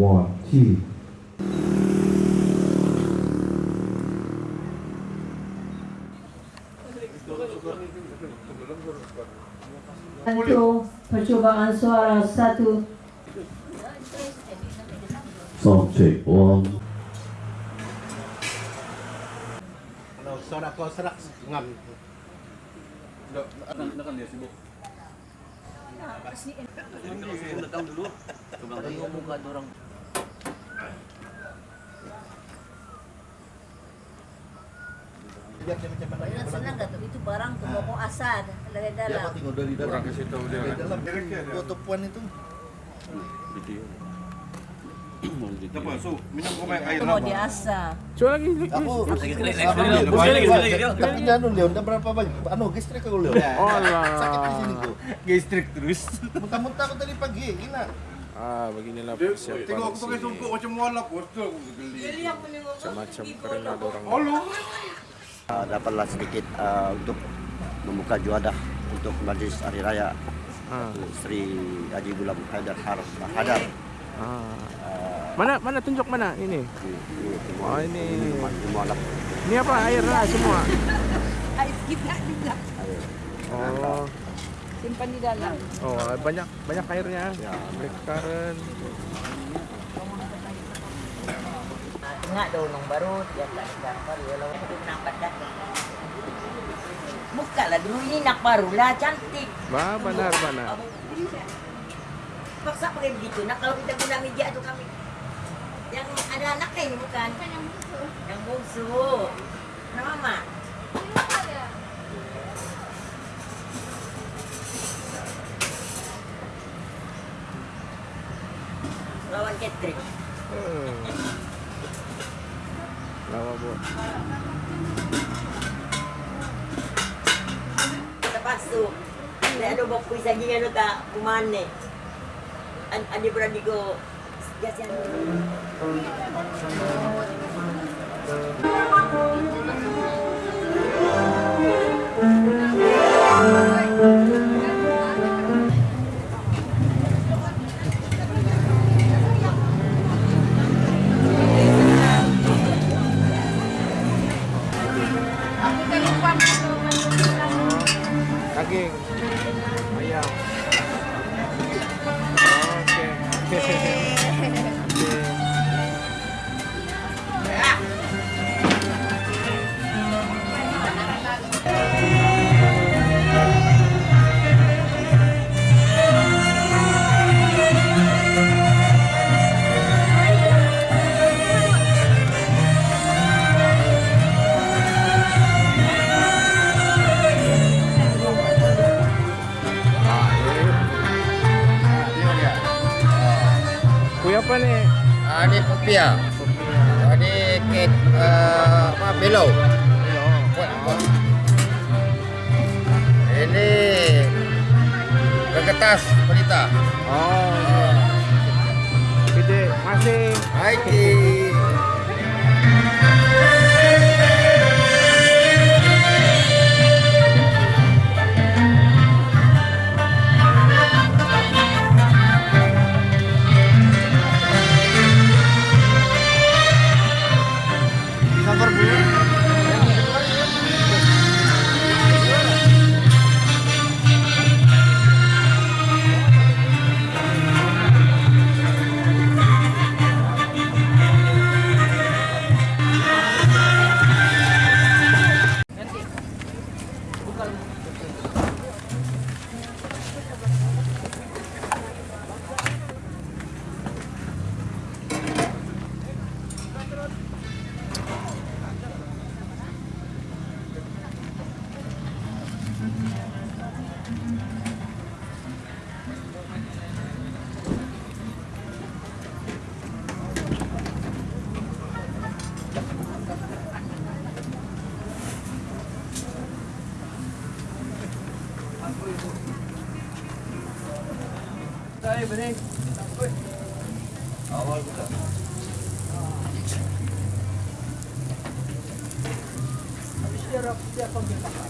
A1T. Untuk percubaan suara satu Sound check one. Kalau suara kau serak ngam. Biar dia senang tuh itu barang tuh mau asal dari Dia dalam. apa tengok dari dalam. Orang kasih tahu dia. Dari dalam. Foto puan itu. Apa? Minum kau main air Itu mau. Coba lagi. Aku lagi, Tapi lagi, lagi, lagi. Tapi anu Leon, dah berapa banyak? Anu gastrik aku Leon. Alah. Sakit di sini tuh. Gastrik terus. Muntah-muntah aku tadi pagi, gila. Ah, beginilah persiapan Tengok aku pakai songkok macam mualaf Bostul aku geli Macam-macam kerana ada orang. Uh, dapatlah sedikit uh, untuk membuka juadah untuk majlis hari raya Ah. Sri Haji Gulam Haidar Har Hadar. Ah. Uh, Mana mana tunjuk mana ini? di, di, di, Oh, ini. di, di Mualaf. Ini apa air lah semua. Air kita juga. Oh. Simpan di dalam. Oh, banyak banyak airnya. Ya. Black Enggak daw nung baru dia tak dapat walau itu nampak dah. Buka lah dulu ini nak baru lah cantik. Ba, benar benar. Paksa pakai begitu. Nak kalau kita guna meja tu kami yang ada anaknya ini bukan? yang bungsu. Yang bungsu. Nama mama. Lawan Catherine. Hmm. Lawa bu. Lepas tu, ada bawa kuis lagi kan tak kumane. An adi berani go jasian. game. Apa nih? Ah, ni popia. Ah, ni kek uh, apa belau. Kuat, kuat. Ini kertas pelita. Oh. Gede, masih. Hai Tayo ba din? Awal ko ka. Ang sirap siya.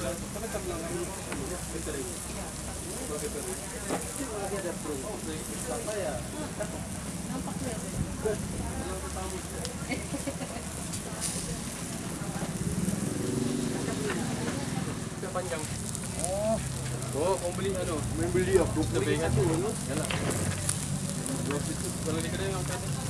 Kita beli apa? Kita beli apa? Kita beli apa? Kita beli apa? Kita beli apa? Kita beli apa? Kita beli apa? Kita?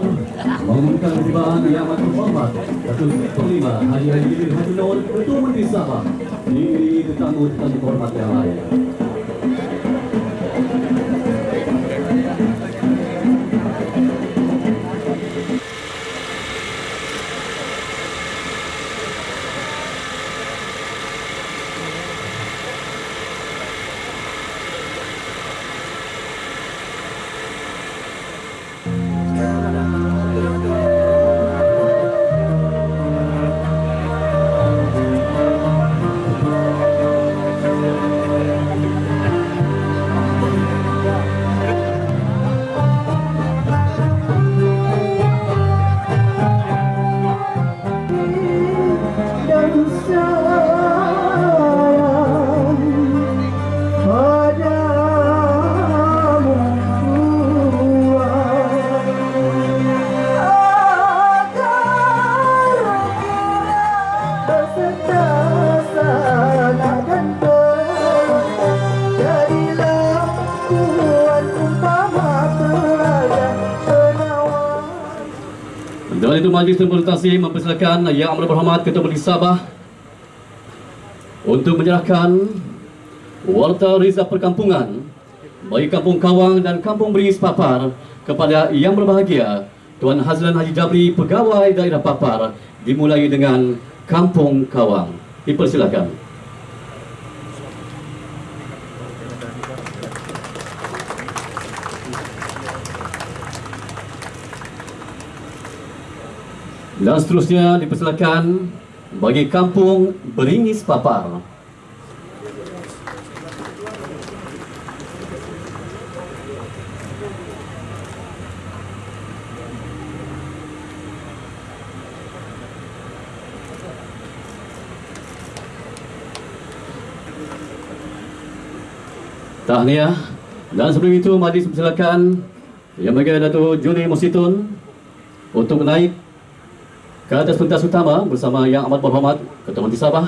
mengumumkan ketibaan yang amat terhormat Datuk Panglima Haji Haji Jibril Haji Nur Ketua Menteri Sabah. Diri tetamu-tetamu terhormat yang lain Dan itu Majlis Terima mempersilakan Yang Amat Berhormat Ketua Menteri Sabah untuk menyerahkan Warta Riza Perkampungan bagi Kampung Kawang dan Kampung Beringis Papar kepada Yang Berbahagia Tuan Hazlan Haji Jabri Pegawai Daerah Papar dimulai dengan Kampung Kawang. Dipersilakan. Dan seterusnya dipersilakan bagi kampung Beringis Papar. Tahniah dan sebelum itu majlis persilakan yang bagi Datuk Juni Musitun untuk naik ke atas pentas utama bersama Yang Amat Berhormat Ketua Menteri Sabah.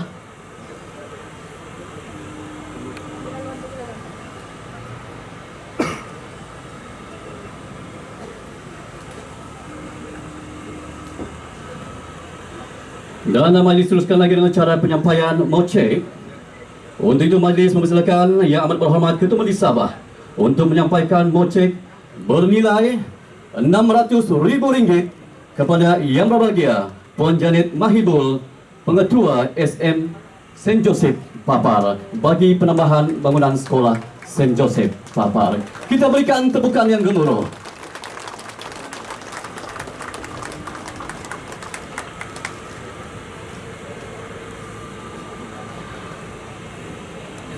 Dan majlis teruskan lagi dengan cara penyampaian mocek Untuk itu majlis mempersilakan Yang Amat Berhormat Ketua Menteri Sabah Untuk menyampaikan mocek bernilai RM600,000 kepada Yang Berbahagia Puan Janet Mahibul Pengetua SM St. Joseph Papar bagi penambahan bangunan sekolah St. Joseph Papar. Kita berikan tepukan yang gemuruh.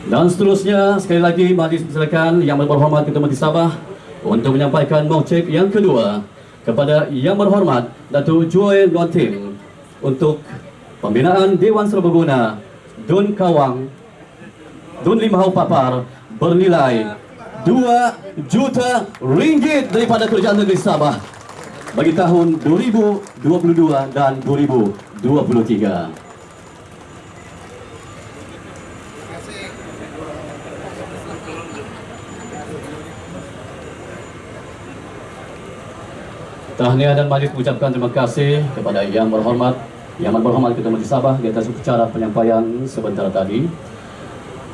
Dan seterusnya, sekali lagi majlis persilakan Yang Berhormat Ketua Menteri Sabah untuk menyampaikan maucek yang kedua kepada Yang Berhormat Datuk Joy Luan Tim untuk pembinaan Dewan Serbaguna Dun Kawang Dun Limau Papar bernilai 2 juta ringgit daripada Kerajaan Negeri Sabah bagi tahun 2022 dan 2023. Tahniah dan majlis mengucapkan terima kasih kepada Yang Berhormat Yang Berhormat Ketua Menteri Sabah di atas upacara penyampaian sebentar tadi.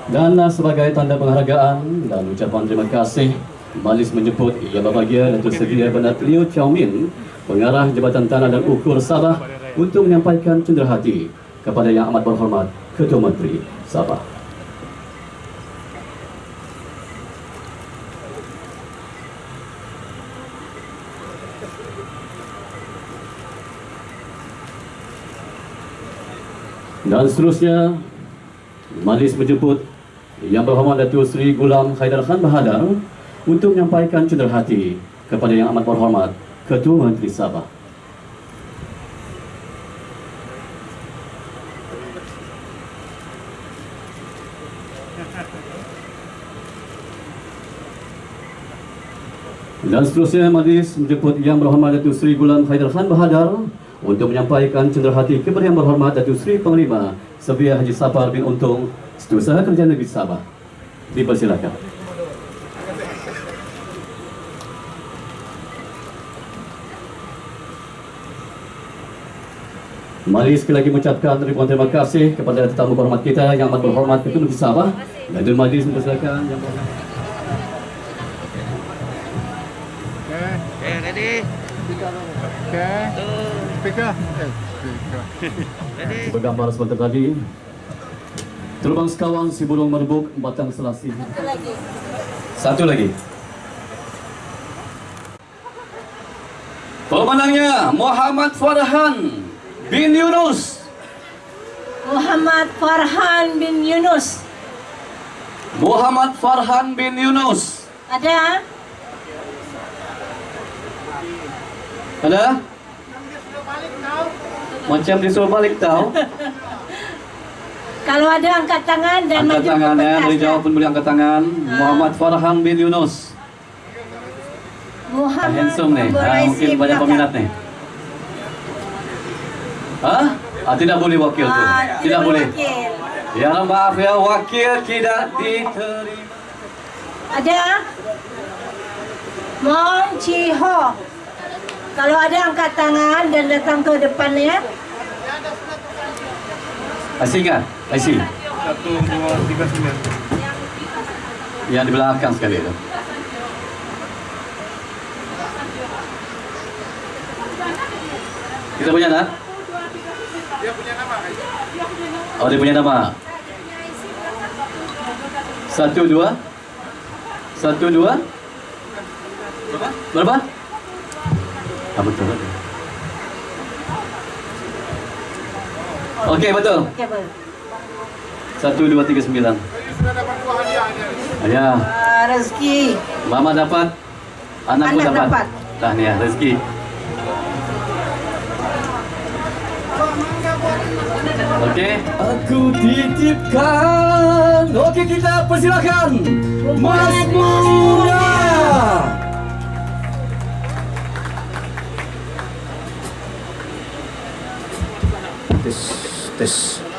Dan uh, sebagai tanda penghargaan dan ucapan terima kasih, majlis menjemput Yang Berbahagia Datuk Seri Bandar Leo Chow Min, Pengarah Jabatan Tanah dan Ukur Sabah untuk menyampaikan cenderahati kepada Yang Amat Berhormat Ketua Menteri Sabah. Dan seterusnya Majlis menjemput Yang Berhormat Datuk Seri Gulam Haidar Khan Bahadar untuk menyampaikan cenderahati kepada Yang Amat Berhormat Ketua Menteri Sabah. Dan seterusnya majlis menjemput Yang Berhormat Datuk Seri Gulam Haidar Khan Bahadar untuk menyampaikan cenderahati kepada yang berhormat Datuk Seri Panglima Sebiah Haji Sabar bin Untung Setiausaha Kerja Negeri Sabah Dipersilakan Mari sekali lagi mengucapkan ribuan terima kasih kepada tetamu berhormat kita yang amat berhormat Ketua Negeri Sabah dan Majlis mempersilakan yang berhormat Okay, ready? Okay. Okay. Speaker. Ready? Bergambar sebentar tadi. Terbang sekawang si burung merebuk batang selasi. Satu lagi. Satu lagi. Pemenangnya Muhammad Farhan bin Yunus. Muhammad Farhan bin Yunus. Muhammad Farhan bin Yunus. Ada? Ada? Macam disuruh balik tau. Kalau ada angkat tangan dan Angkat maju ke tangan ya, boleh jawab pun boleh angkat tangan. Muhammad Farhan bin Yunus. Muhammad Handsome nih. Ah, mungkin banyak peminat nih. Hah? Ah, tidak boleh wakil tu. Ah, Tidak boleh. wakil. Ya maaf ya, wakil tidak diterima. Ada? Mong Chi Ho. Kalau ada angkat tangan dan datang ke depan ya. IC kan? IC. Satu, dua, tiga, sembilan. Yang di belakang sekali itu. Kita punya nak? Dia punya nama? Oh dia punya nama. Satu dua. Satu dua. Berapa? Berapa? Ah betul. betul. Okey betul. Okey. Satu dua tiga sembilan. Ya, Ah, rezeki. mama dapat, anak pun Anak dapat. dapat. Tahniah rezeki. Okey. Aku titipkan. Okey kita persilakan. Mas Muda. this